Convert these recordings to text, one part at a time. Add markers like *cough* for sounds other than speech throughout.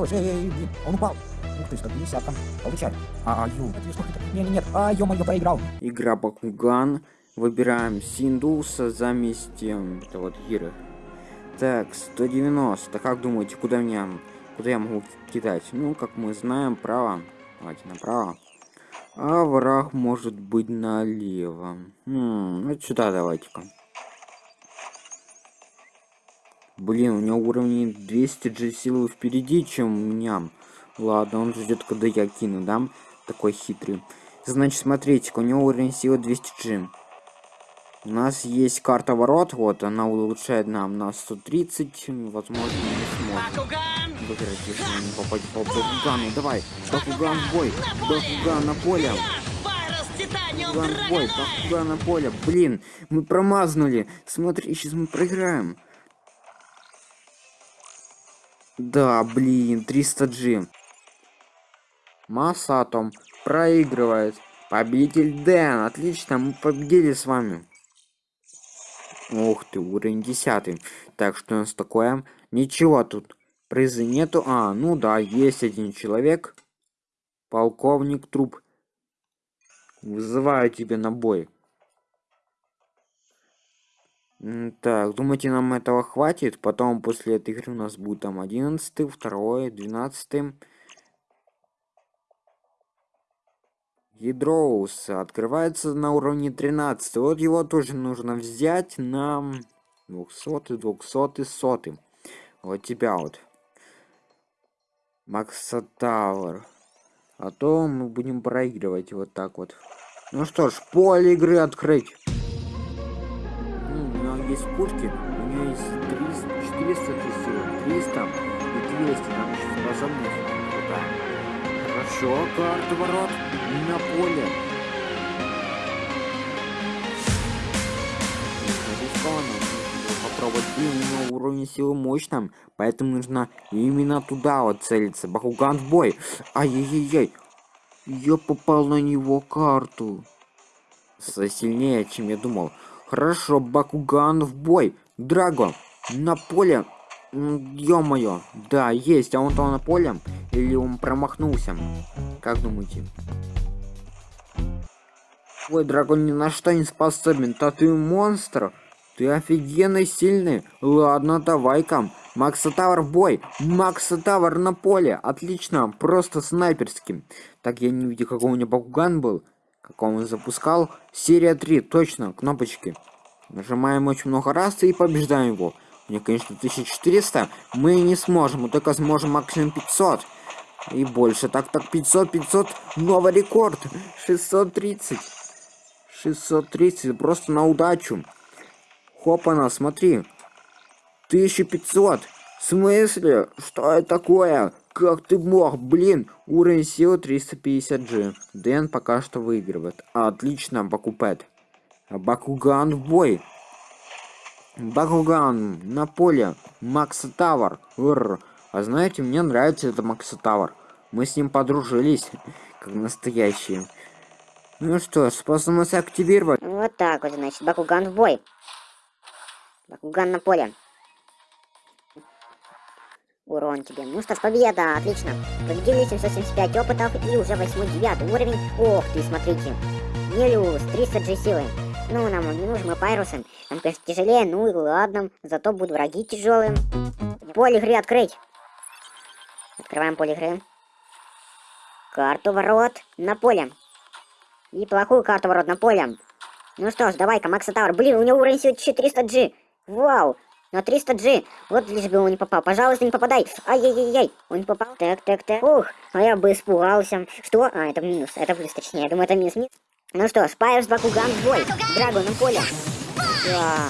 он упал. Ух ты, 150 там. Получай. А, а, ю? Не, не, нет. А, ё-моё, проиграл. Игра Бакуган. Выбираем Синдуса заместим это вот Гиры. Так, 190. Как думаете, куда меня... Куда я могу кидать? Ну, как мы знаем, право. Давайте направо. А враг может быть налево. Хм, ну сюда давайте-ка. Блин, у него уровень 200 G силы впереди, чем у меня. Ладно, он ждет, когда я кину, да? Такой хитрый. Значит, смотрите, у него уровень силы 200 G. У нас есть карта ворот, вот, она улучшает нам на 130, возможно, не сможем выиграть, если не попадем по Бакугану. Давай, Бакуган в бой, Бакуган на поле. Бакуган в бой, Бакуган на поле. Блин, мы промазнули. Смотри, сейчас мы проиграем. Да, блин, 300G. Масатом проигрывает. Победитель Дэн. Отлично, мы победили с вами. Ух ты, уровень 10. Так, что у нас такое? Ничего тут. Призы нету. А, ну да, есть один человек. Полковник труп. Вызываю тебя на бой. Так, думаете, нам этого хватит? Потом после этой игры у нас будет там 11, 2, 12. Ядроус открывается на уровне 13. Вот его тоже нужно взять на 200, 200, 100. Вот тебя вот. Макса Тауэр. А то мы будем проигрывать вот так вот. Ну что ж, поле игры открыть есть пушки, у нее есть 300, 400 силы, 300 и 200, там еще способность крутая. Хорошо, карта ворот на поле. попробовать. Блин, у него уровень силы мощным, поэтому нужно именно туда вот целиться. Бахуган в бой. Ай-яй-яй. Я попал на него карту. Сильнее, чем я думал. Хорошо, Бакуган в бой. Драго, на поле. Ё-моё. Да, есть. А он то на поле? Или он промахнулся? Как думаете? Ой, Драгон ни на что не способен. Да ты монстр. Ты офигенно сильный. Ладно, давай-ка. Макса в бой. Макса на поле. Отлично. Просто снайперским. Так, я не видел, какой у меня Бакуган был как он запускал. Серия 3, точно, кнопочки. Нажимаем очень много раз и побеждаем его. Мне, конечно, 1400. Мы не сможем, мы только сможем максимум 500. И больше. Так, так, 500, 500. Новый рекорд. 630. 630. Просто на удачу. Хопана, смотри. 1500. В смысле? Что это такое? Как ты мог? Блин, уровень силы 350G. Дэн пока что выигрывает. Отлично, Бакупет. Бакуган в бой. Бакуган на поле. Макса Тавр. А знаете, мне нравится это Макса Тавр. Мы с ним подружились, как настоящие. Ну что, способность активировать. Вот так вот, значит, Бакуган в бой. Бакуган на поле. Урон тебе. Ну что ж, победа, отлично. Победили 775 опытов и уже 8-9 уровень. Ох ты, смотрите. Нелюс, 300 G силы. Ну, нам он не нужен, мы пайрусы. Нам, конечно, тяжелее, ну и ладно. Зато будут враги тяжелые. Поле игры открыть. Открываем поле игры. Карту ворот на поле. И плохую карту ворот на поле. Ну что ж, давай-ка, Макса Тауэр. Блин, у него уровень силы 400 G. Вау. На 300G. Вот лишь бы он не попал. Пожалуйста, не попадай. Ай-яй-яй-яй. Он не попал. Так, так, так. Ух, а я бы испугался. Что? А, это минус. Это плюс, точнее. Я думаю, это минус. минус. Ну что, Спайерс Бакуган в бой. Драгон на поле. Да.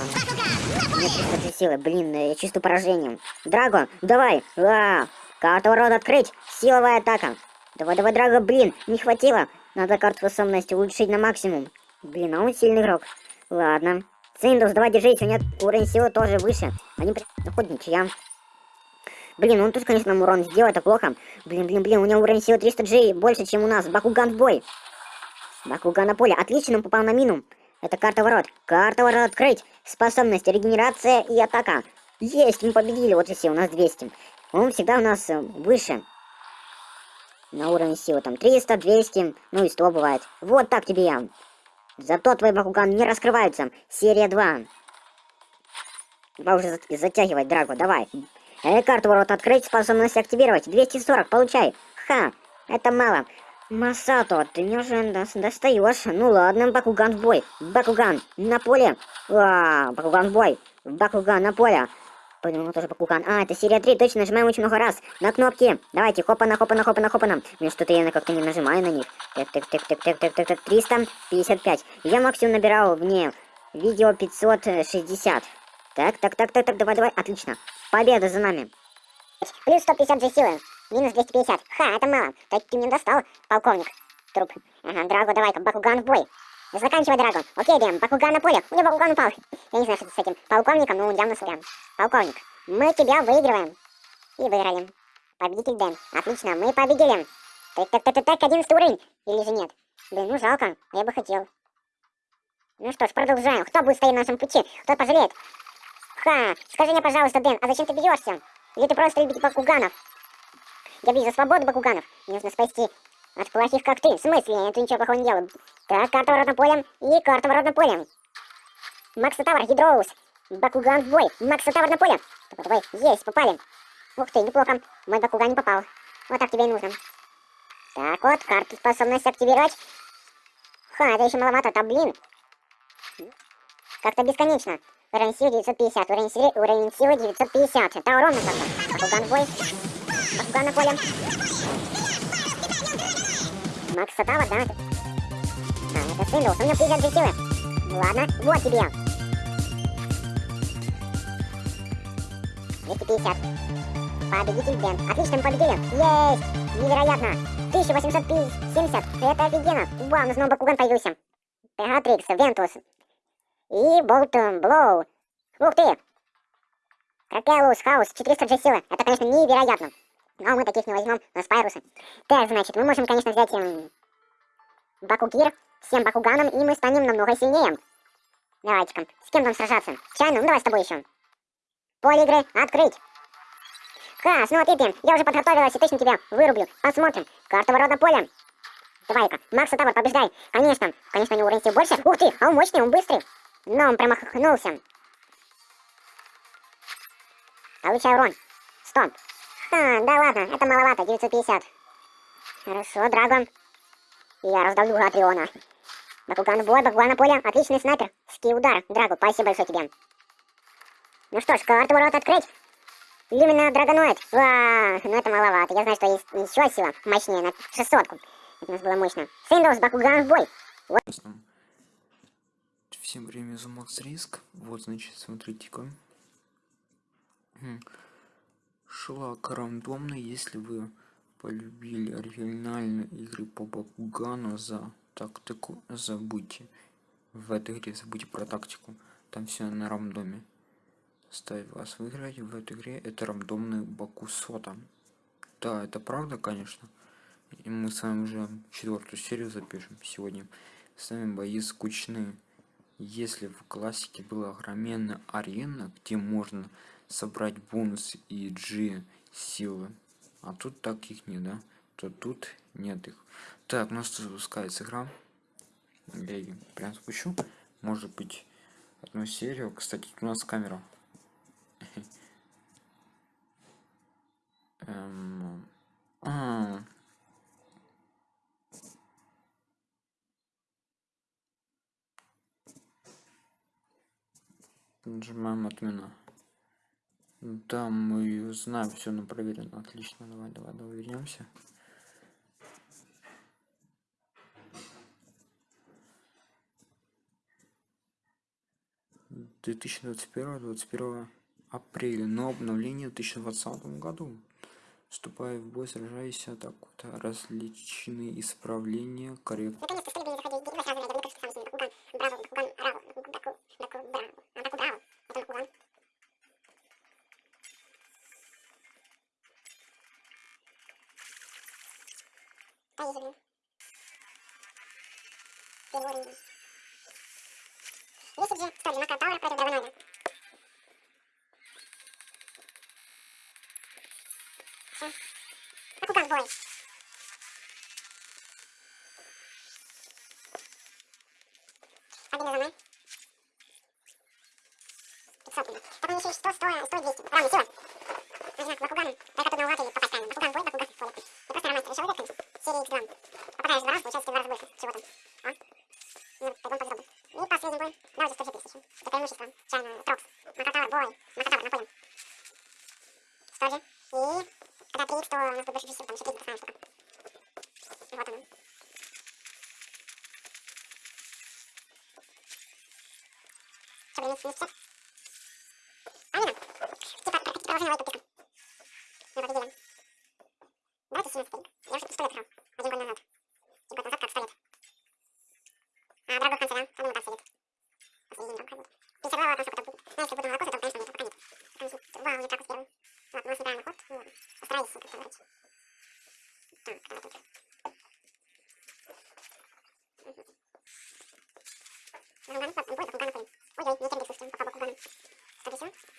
Нет 300 силы. Блин, я чувствую поражением. Драго, давай. А, карту рода открыть. Силовая атака. Давай, давай, Драго, блин, не хватило. Надо карту способности улучшить на максимум. Блин, а он сильный игрок. Ладно. Синдус, давай держись, у меня уровень силы тоже выше. Они при... Хоть ничья. Блин, он тут, конечно, нам урон сделал, это плохо. Блин, блин, блин, у него уровень силы 300G больше, чем у нас. Бакуган в бой. Бакуган на поле. Отлично, он попал на мину. Это карта ворот. Карта ворот открыть. Способность, регенерация и атака. Есть, мы победили. Вот и все, у нас 200. он всегда у нас э, выше. На уровне силы там 300, 200, ну и 100 бывает. Вот так тебе я. Зато твои Бакуган не раскрываются. Серия 2. Давай уже затягивать, Драго, давай. Э, карту ворот открыть, способность активировать. 240, получай. Ха, это мало. Масато, ты мне уже достаешь. Ну ладно, Бакуган в бой. Бакуган на поле. А, Бакуган в бой. Бакуган на поле. Понял, тоже Бакуган. А, это серия 3, точно, нажимаем очень много раз. На кнопки. Давайте, хопана, хопана, хопана, хопана. Мне что-то я как-то не нажимаю на них. Так, так, так, так, так, так, так, так, 355. Я максимум набирал вне видео 560. Так, так, так, так, так, давай, давай, отлично. Победа за нами. Плюс 150 же силы. Минус 250. Ха, это мало. Так ты мне достал, полковник. Труп. Ага, Драго, давай-ка, Бакуган в бой. Заканчивай, Драго. Окей, Дэм, Бакуган на поле. У меня Бакуган упал. Я не знаю, что с этим полковником, но явно сорян. Полковник, мы тебя выигрываем. И выиграем. Победитель Дэн. Отлично, мы победили. Так, так, так, так, так, 11 уровень. Или же нет? Блин, ну жалко, я бы хотел. Ну что ж, продолжаем. Кто будет стоять на нашем пути? Кто пожалеет? Ха, скажи мне, пожалуйста, Дэн, а зачем ты бьешься? Или ты просто любишь Бакуганов? Я бью за свободу Бакуганов. Мне нужно спасти от плохих, как ты. В смысле? Я ничего плохого не делаю. Так, карта воротным полем и карта воротным полем. Макса Тавр, Гидроус. Бакуган в бой. Макса Тавр на поле. Давай, есть, попали. Ух ты, неплохо. Мой Бакуган не попал. Вот так тебе и нужно. Так вот, карту способность активировать. Ха, это еще маловато, там, блин. Как-то бесконечно. Уровень силы 950, уровень силы, уровень силы 950. Это ровно как-то. Бакуган в бой. Бакуган на поле. Макс Сатава, да? А, это Синдлс, у меня 50 G силы. Ладно, вот тебе. 250. Победитель Дэн. Отлично, мы победили. Есть! Невероятно. 1870. Это офигенно. Вау, у нас снова Бакуган появился. Пегатрикс, Вентус. И Болт Блоу. Ух ты! Кракелус, Хаус, 400 G силы. Это, конечно, невероятно. Но мы таких не возьмем, у нас. Так, значит, мы можем, конечно, взять эм, Бакугир, всем Бакуганом, и мы станем намного сильнее. Давайте-ка, с кем там сражаться? Чайну, ну давай с тобой еще. Поле игры открыть. Ха, смотри ты, я уже подготовилась и точно тебя вырублю. Посмотрим. Карта ворот на поле. Давай-ка, Макса Тавр, побеждай. Конечно, конечно, у него уровень больше. Ух ты, а он мощный, он быстрый. Но он промахнулся. Получай урон. Стоп. А, да ладно, это маловато, 950. Хорошо, Драгон. Я раздавлю Гатриона. Бакуган в бой, Бакуган на поле. Отличный снайпер. Ски удар. Драгу, спасибо большое тебе. Ну что ж, карту ворот открыть. Именно Драгоноид. Ва, ну это маловато. Я знаю, что есть еще сила мощнее на 600 -ку. Это у нас было мощно. Синдус, Бакуган в бой. Вот. Всем время за Макс Риск. Вот, значит, смотрите-ка. Шлак рандомно, если вы полюбили оригинальные игры по Бакугану за тактику, забудьте. В этой игре забудьте про тактику. Там все на рандоме. Ставь вас выиграть в этой игре. Это рандомный Бакусота. Да, это правда, конечно. И мы с вами уже четвертую серию запишем сегодня. С вами бои скучные. Если в классике была огроменная арена, где можно собрать бонус и G силы, а тут таких нет, да? То тут нет их. Так, у нас запускается игра. Я ее прям спущу. Может быть, одну серию. Кстати, у нас камера. *laughs* Эм... А, Нажимаем отмена. Да, мы знаем, все на проверено. Отлично, давай, давай, давай вернемся. Две тысячи двадцать первого, двадцать первого апреля, но обновление в 2020 году. Вступая в бой, сражаясь, так вот, различные исправления, коррект. Бой. Один за мной. 500 минут. Так мне еще 100, 100, 100, 200. Равно сила. Нужно Бакуган. Только тут наугад или попасть правильно. Бакуган бой, Бакуган поле. Я просто на мастера решил выиграть. Серии X2. Попадаешь два раза, получается в два раза больше. Чего там? А? Ну, пойдем попробуем. И последний бой. Давайте 100 тысяч. Это преимущество. Чайно, Трокс. Макатавр, бой. Макатавр, напоем. 100 же. И когда 3 то у нас тут больше 10, там еще 30 знаем сколько. Вот оно. Что, блин, минус 50? А, не надо. Типа, в эту писку. Мы победили. Давайте 17 денег. Я уже 100 лет играл. Один год назад. Один год назад как 100 лет. А, дорогой в конце, да? А ну, там сидит. Последний дорог ходит. 52 у нас опыта будет. Ну, если буду молоко, то, конечно, нет. Пока нет. Пока не сидит. Вау, не так первый. Вот, у нас набираем ход. Ну, постараюсь, как говорить. Так, когда тут? Бакуган, вот, бой, Бакуган, напоим. Ой-ой, мне кем бить слушайте, пока Бакуган. Что здесь? Ха. Я победил.